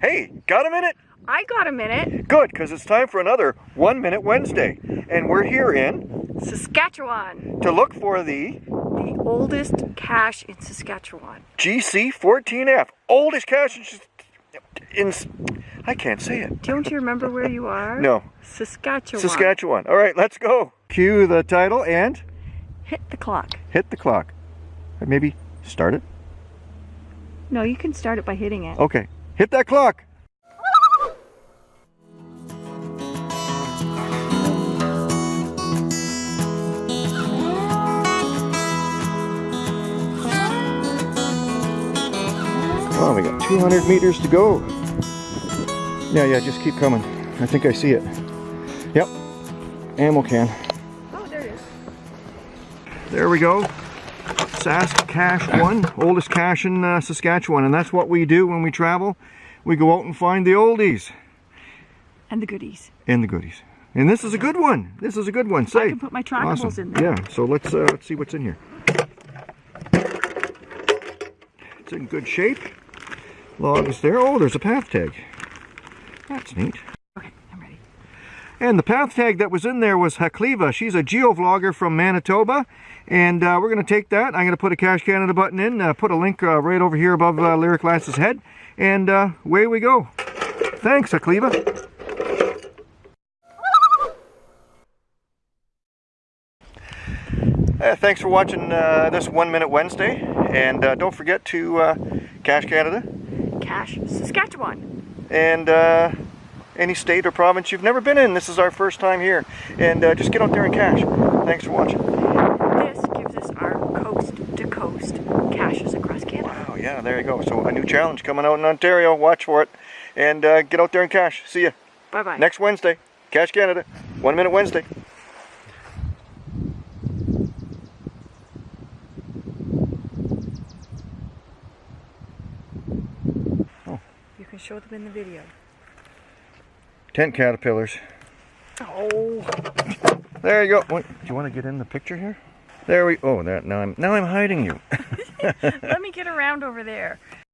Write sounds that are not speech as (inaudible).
Hey, got a minute? I got a minute. Good, because it's time for another One Minute Wednesday. And we're here in Saskatchewan, to look for the the oldest cache in Saskatchewan. GC14F. Oldest cache in, in. I can't say it. Don't you remember where you are? No. Saskatchewan. Saskatchewan. All right, let's go. Cue the title and Hit the clock. hit the clock. Maybe start it. No, you can start it by hitting it. Okay, hit that clock. Oh, we got 200 meters to go. Yeah, yeah, just keep coming. I think I see it. Yep, ammo can. Oh, there it is. There we go. Sask Cache 1, oldest cache in uh, Saskatchewan. And that's what we do when we travel. We go out and find the oldies And the goodies. and the goodies. And this is a good one. This is a good one. Say. I can put my trackables Awesome. in there. Yeah, so let's, uh, let's see what's in here. It's in good shape. Logs there. Oh, there's a path tag. That's neat. Okay, I'm ready. And the path tag that was in there was Hakleva. She's a geovlogger from Manitoba. And uh, we're going to take that. I'm going to put a Cache Canada button in, uh, put a link uh, right over here above uh, Lyric Lance's head. And uh, away we go. Thanks, Hakleva. Uh, thanks for watching uh, this One Minute Wednesday. And uh, don't forget to uh, Cache Canada Cash Saskatchewan. and uh, any state or province you've never been in. This is our first time here. And uh, just get out there and cache. Thanks for watching. This gives us our coast to coast caches across Canada. Oh yeah, there you go. So a new challenge coming out in Ontario. Watch for it. And uh, get out there and cache. See you Bye bye. next Wednesday. Cache Canada. One Minute Wednesday. You can show them in the video. Tent caterpillars. Oh. There you go. What, do you want to get in the picture here? There we. Oh, that now I'm now I'm hiding you. (laughs) Let me get around over there.